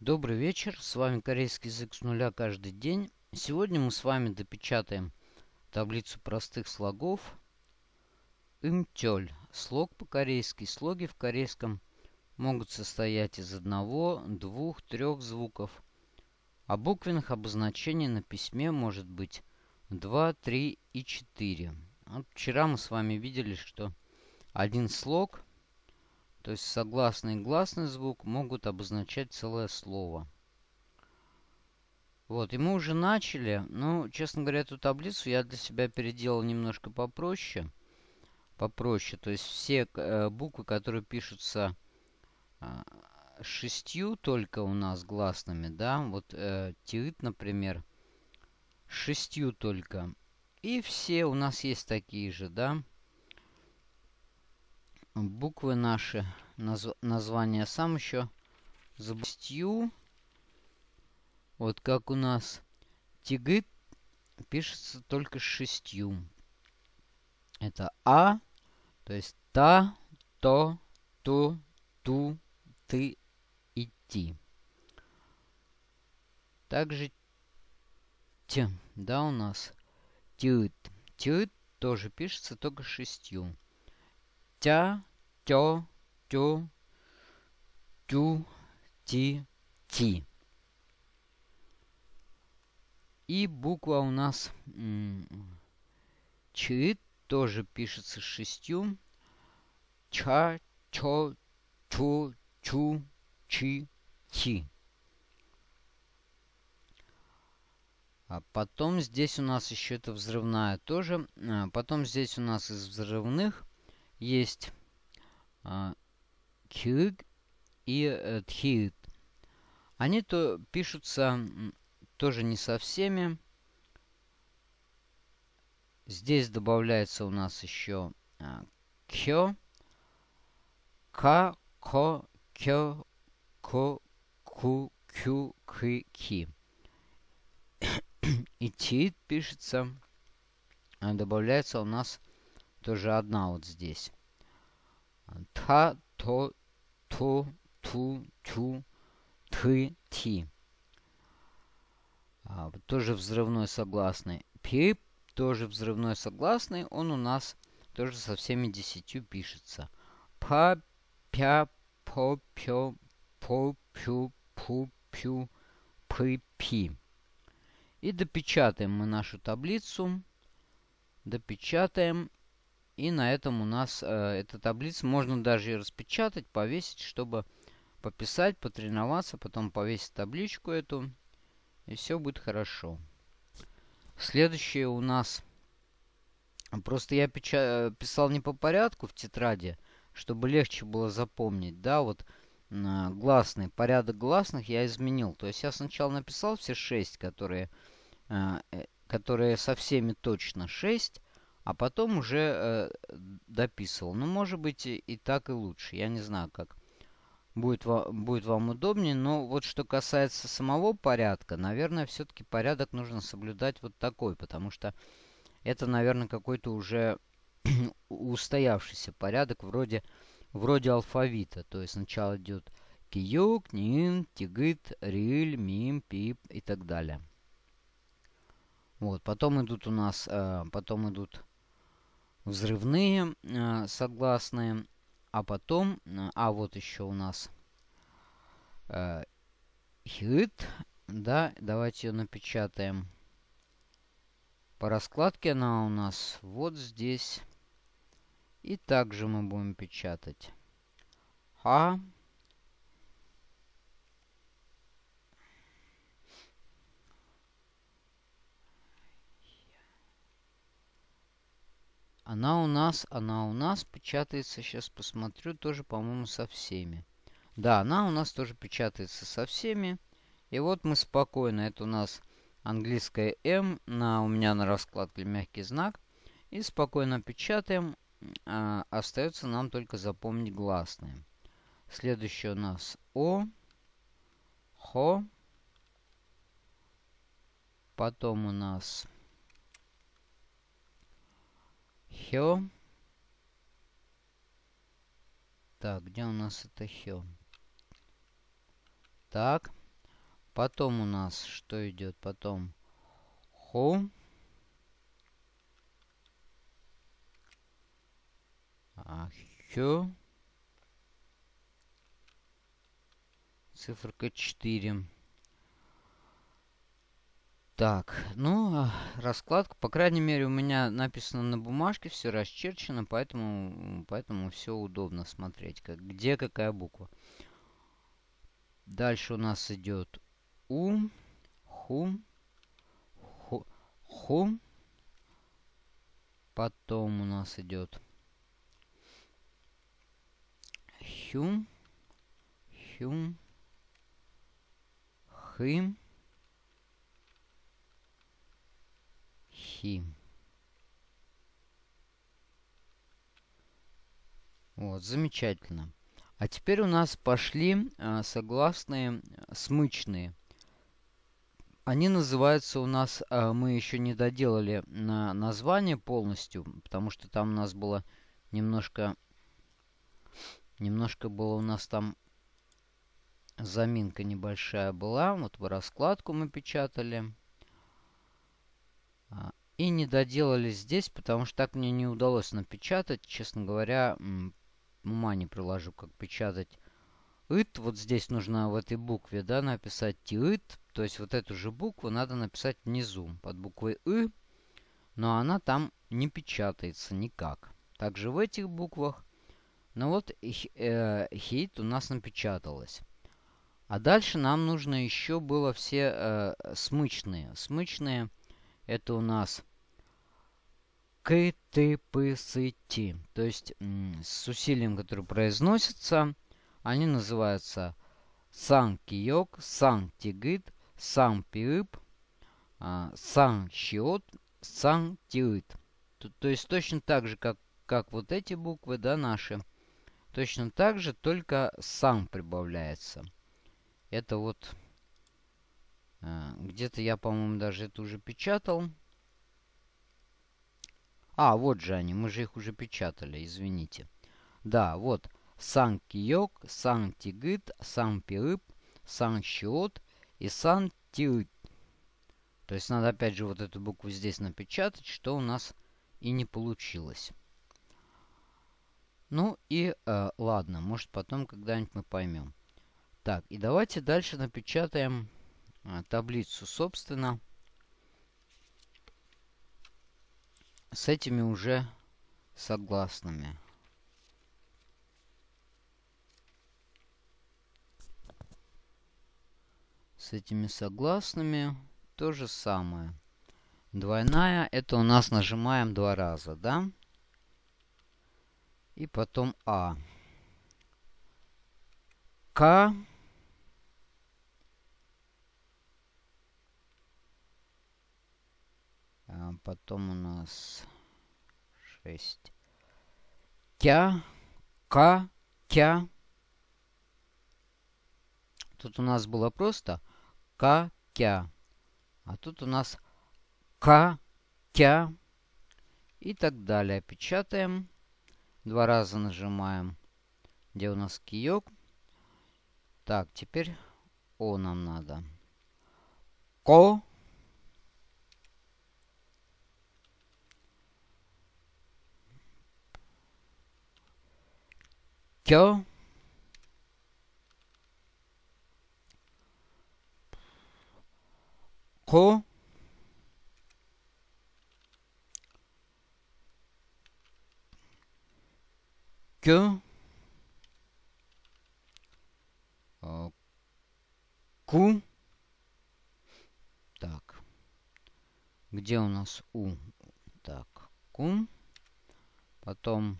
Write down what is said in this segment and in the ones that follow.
Добрый вечер, с вами корейский язык с нуля каждый день. Сегодня мы с вами допечатаем таблицу простых слогов имтёль. Слог по-корейски. Слоги в корейском могут состоять из одного, двух, трех звуков. А буквенных обозначений на письме может быть 2, 3 и 4. Вот вчера мы с вами видели, что один слог – то есть согласный и гласный звук могут обозначать целое слово. Вот, и мы уже начали. Ну, честно говоря, эту таблицу я для себя переделал немножко попроще. Попроще. То есть все э, буквы, которые пишутся э, шестью только у нас гласными, да, вот э, тиит, например, шестью только. И все у нас есть такие же, да буквы наши, наз, название сам еще забустью. Вот как у нас тигыт пишется только шестью. Это А, то есть та, то, ту, ту, ты и ти. Также т, да, у нас тют. Тют тоже пишется только шестью тя, тё, тю, тю, ти, ти. И буква у нас Ч тоже пишется шестью. Ча, чо, чу, чу, чи, ти. А потом здесь у нас еще это взрывная тоже. А потом здесь у нас из взрывных есть а, кюг и э, тхит. Они то пишутся тоже не со всеми. Здесь добавляется у нас еще а, кё, ка, ко, кё, ко, ку, кю, кы, ки. И тит пишется, а добавляется у нас тоже одна вот здесь. Та, то, ту, ту, тю, ты, ти. А, тоже взрывной согласный. Пи тоже взрывной согласный. Он у нас тоже со всеми десятью пишется. Па, пя, по, пё, по, пю, пу, пю, пы, пи. И допечатаем мы нашу таблицу. Допечатаем. И на этом у нас э, эта таблица можно даже и распечатать, повесить, чтобы пописать, потренироваться, потом повесить табличку эту. И все будет хорошо. Следующее у нас... Просто я печа... писал не по порядку в тетради, чтобы легче было запомнить. Да, вот э, гласный, порядок гласных я изменил. То есть я сначала написал все шесть, которые, э, э которые со всеми точно шесть а потом уже э, дописывал. Ну, может быть, и, так и лучше. Я не знаю, как будет, ва будет вам удобнее. Но вот что касается самого порядка, наверное, все-таки порядок нужно соблюдать вот такой. Потому что это, наверное, какой-то уже устоявшийся порядок вроде, вроде алфавита. То есть сначала идет киюк, нин, тигит, риль, мим, пип и так далее. Вот, потом идут у нас, э, потом идут взрывные э, согласные. А потом, э, а вот еще у нас э, хит, да, давайте ее напечатаем. По раскладке она у нас вот здесь. И также мы будем печатать. Ха. Она у нас, она у нас печатается, сейчас посмотрю, тоже, по-моему, со всеми. Да, она у нас тоже печатается со всеми. И вот мы спокойно, это у нас английская М, на, у меня на раскладке мягкий знак. И спокойно печатаем. А, остается нам только запомнить гласные. Следующее у нас О, Хо. Потом у нас Хё. Так, где у нас это хё? Так. Потом у нас что идет? Потом хо. А, хё. Циферка 4. Так, ну, а, раскладка, по крайней мере, у меня написано на бумажке, все расчерчено, поэтому, поэтому все удобно смотреть, как, где какая буква. Дальше у нас идет У, Ху, Ху, Ху. Потом у нас идет Хю, Хю, Хым. Стихи. Вот, замечательно. А теперь у нас пошли э, согласные смычные. Они называются у нас, э, мы еще не доделали на название полностью, потому что там у нас было немножко, немножко было у нас там заминка небольшая была. Вот в раскладку мы печатали. И не доделали здесь, потому что так мне не удалось напечатать. Честно говоря, ума не приложу, как печатать ит. Вот здесь нужно в этой букве, да, написать тиит. То есть вот эту же букву надо написать внизу, под буквой и. Но она там не печатается никак. Также в этих буквах. Но вот э, хит у нас напечаталось. А дальше нам нужно еще было все э, смычные. Смычные это у нас к, ты, пы, сы, ти. То есть с усилием, которое произносится, они называются сан киок, сан тигит, сан пиып, а, сан щиот, сан тиит. То, то есть точно так же, как, как вот эти буквы, да, наши. Точно так же, только сам прибавляется. Это вот... А, где-то я, по-моему, даже это уже печатал. А, вот же они, мы же их уже печатали, извините. Да, вот. Сан Киок, Сан Тигит, Сан Пирып, Сан Щиот и Сан Тирит. То есть надо опять же вот эту букву здесь напечатать, что у нас и не получилось. Ну и э, ладно, может потом когда-нибудь мы поймем. Так, и давайте дальше напечатаем э, таблицу, собственно. С этими уже согласными. С этими согласными то же самое. Двойная, это у нас нажимаем два раза, да? И потом А. К. потом у нас 6. Тя, К, Тя. Тут у нас было просто К, Тя. А тут у нас К, Тя. И так далее. Печатаем. Два раза нажимаем. Где у нас киек. Так, теперь О нам надо. Ко. 껴 고, 겨, 어, 구. Так. Где у нас У? Так, Ку. Потом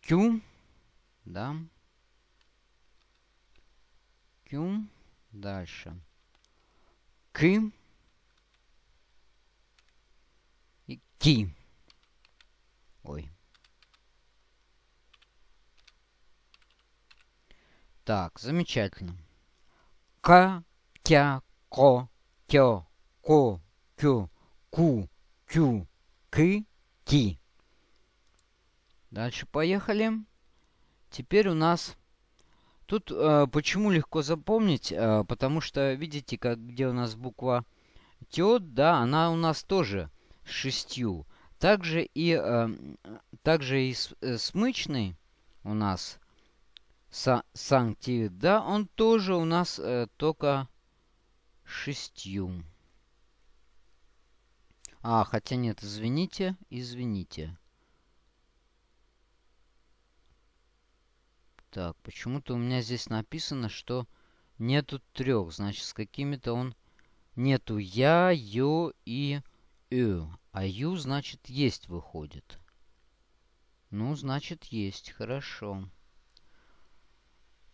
Кю. Да. Кю. Дальше. К. И Ки. Ой. Так, замечательно. К, Кя, Ко, Кё, Ко, Кю, Ку, Кю, К, Ки. Дальше поехали. Теперь у нас Тут э, почему легко запомнить? Э, потому что, видите, как, где у нас буква тет, да, она у нас тоже с шестью. Также и, э, также и с, э, смычный у нас са, да, он тоже у нас э, только шестью. А, хотя нет, извините, извините. Так, почему-то у меня здесь написано, что нету трех. Значит, с какими-то он... Нету я, ё и ö. А ю, значит, есть выходит. Ну, значит, есть. Хорошо.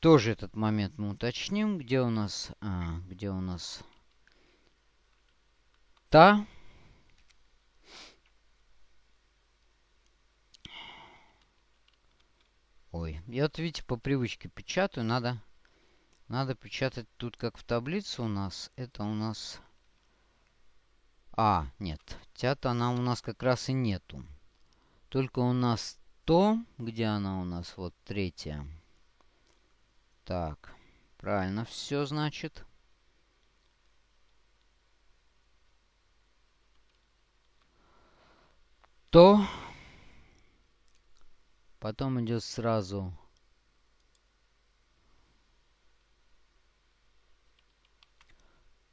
Тоже этот момент мы уточним. Где у нас... А, где у нас... Та. Ой, я вот, видите, по привычке печатаю. Надо, надо печатать тут, как в таблице у нас. Это у нас... А, нет. Тята она у нас как раз и нету. Только у нас то, где она у нас, вот третья. Так, правильно все, значит. То Потом идет сразу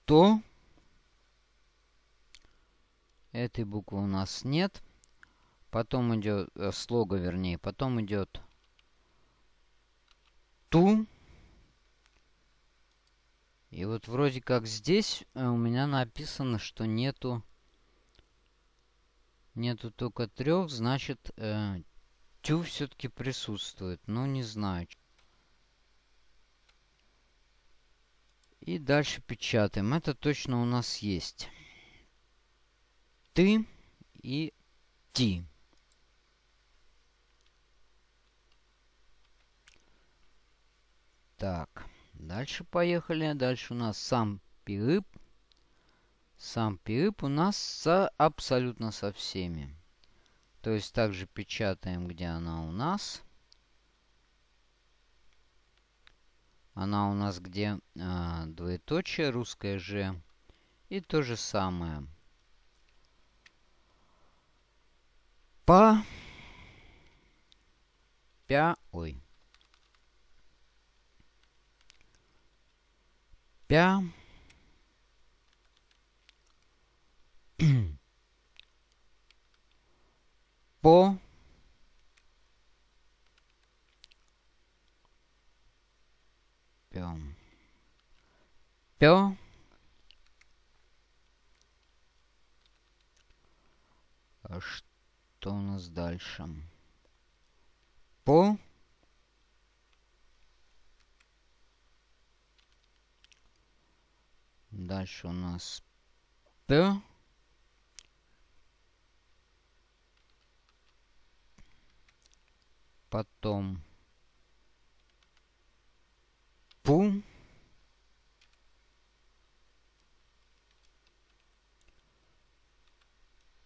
то. Этой буквы у нас нет. Потом идет э, слога, вернее. Потом идет ту. И вот вроде как здесь э, у меня написано, что нету нету только трех, значит э, Тю все-таки присутствует, но не знаю. И дальше печатаем. Это точно у нас есть. Ты и ти. Так, дальше поехали. Дальше у нас сам пирып. Сам пирып у нас со, абсолютно со всеми. То есть также печатаем, где она у нас. Она у нас где а, двоеточие, русское же. И то же самое. По. Пя. Ой. Пя. по пё. Пё. А что у нас дальше? По. Дальше у нас п потом пу.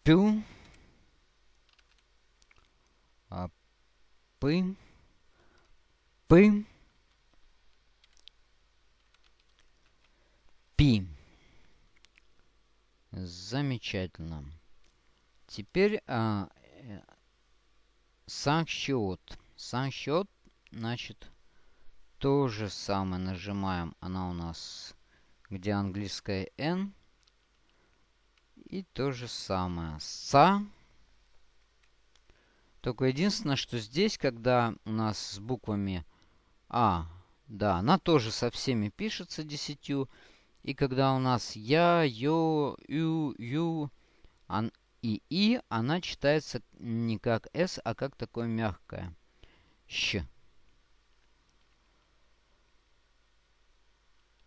Пю. А пы. Пы. Пи. Замечательно. Теперь а, сам счет. Сам счет, значит, то же самое нажимаем. Она у нас, где английская N. И то же самое. Са. Только единственное, что здесь, когда у нас с буквами А, да, она тоже со всеми пишется десятью. И когда у нас Я, Ё, Ю, Ю, и И, она читается не как С, а как такое мягкое. Щ.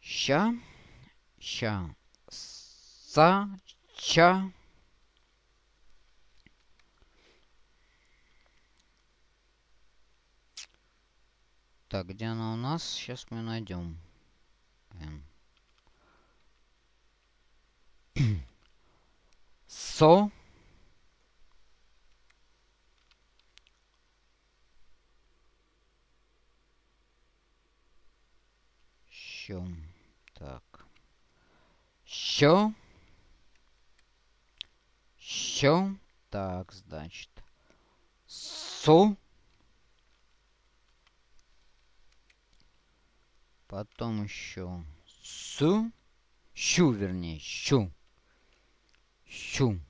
Ща. Ща. Са. Ча. Так, где она у нас? Сейчас мы найдем. Со. Що. Так. Що. Що. Так, значит. Со. Потом еще с. Щу, вернее, щу. Щу.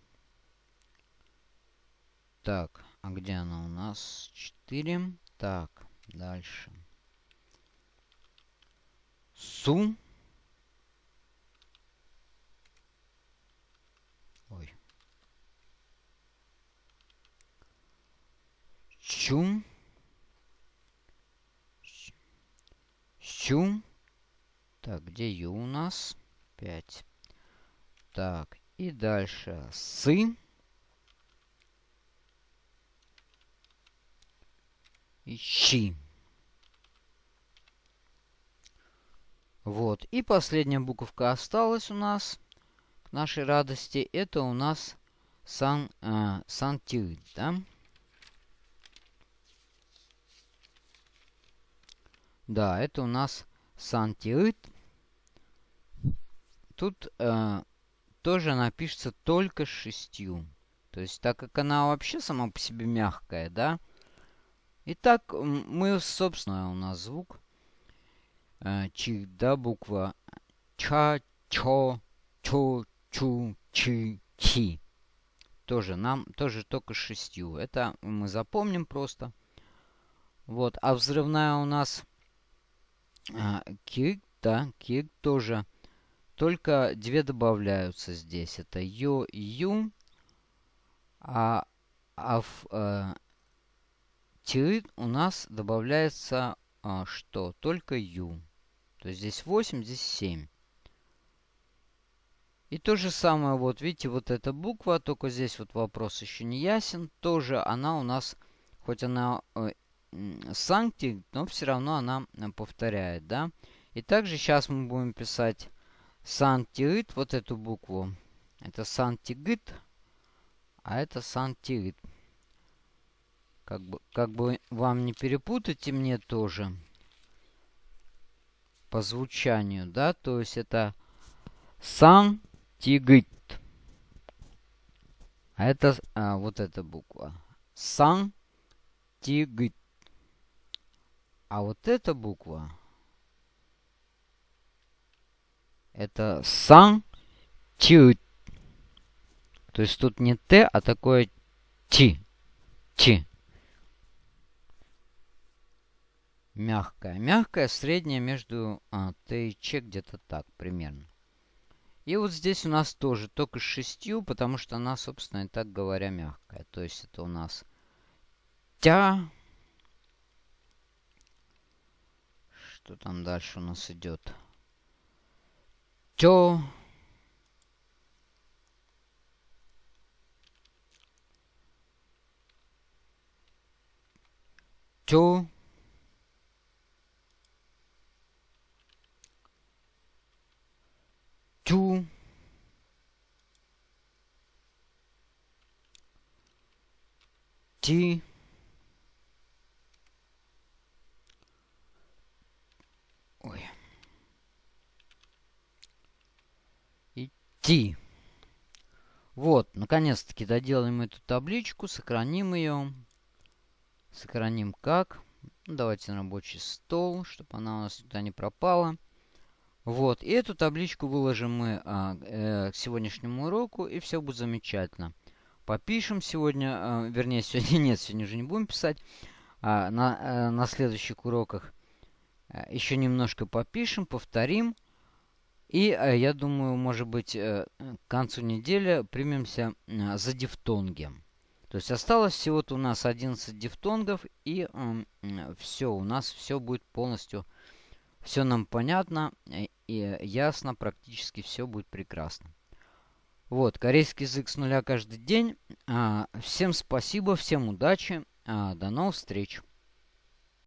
Так, а где она у нас? 4. Так, дальше. Су. Ой. Чу. Чу. Так, где Ю у нас? 5. Так, и дальше сы. Ищи. Вот. И последняя буковка осталась у нас. Нашей радости. Это у нас сан, э, сантиид, да? Да, это у нас сантиид. Тут э, тоже она пишется только шестью. То есть, так как она вообще сама по себе мягкая, да? Итак, мы, собственно, у нас звук. Э, чи, да, буква ча, чо, чу, чу, чи, чи. Тоже нам, тоже только шестью. Это мы запомним просто. Вот, а взрывная у нас а, кик, да, кик тоже. Только две добавляются здесь. Это ю, ю. А, а в э, тиит у нас добавляется а, что? Только ю. То есть здесь 8, здесь 7. И то же самое, вот видите, вот эта буква, только здесь вот вопрос еще не ясен. Тоже она у нас, хоть она э, санкти, но все равно она э, повторяет, да. И также сейчас мы будем писать сантиит, вот эту букву. Это сантигит, а это сантиит. Как бы, как бы вам не перепутать и мне тоже. По звучанию, да, то есть это сантигит. А это а, вот эта буква. Сантигит. А вот эта буква это сан ти. То есть тут не т, а такое ти. Ти. Мягкая. Мягкая, средняя между а, т и ч, где-то так примерно. И вот здесь у нас тоже только с шестью, потому что она, собственно, и так говоря, мягкая. То есть это у нас тя, Что там дальше у нас идет? Тё. Тё. Тю. Ти. идти. Вот, наконец-таки доделаем эту табличку, сохраним ее. Сохраним как? Ну, давайте рабочий стол, чтобы она у нас сюда не пропала. Вот, и эту табличку выложим мы а, э, к сегодняшнему уроку, и все будет замечательно. Попишем сегодня, а, вернее, сегодня нет, сегодня уже не будем писать. А, на, а, на следующих уроках а, еще немножко попишем, повторим. И э, я думаю, может быть, э, к концу недели примемся э, за дифтонги. То есть осталось всего-то у нас 11 дифтонгов, и э, все, у нас все будет полностью, все нам понятно и ясно, практически все будет прекрасно. Вот, корейский язык с нуля каждый день. А, всем спасибо, всем удачи, а, до новых встреч.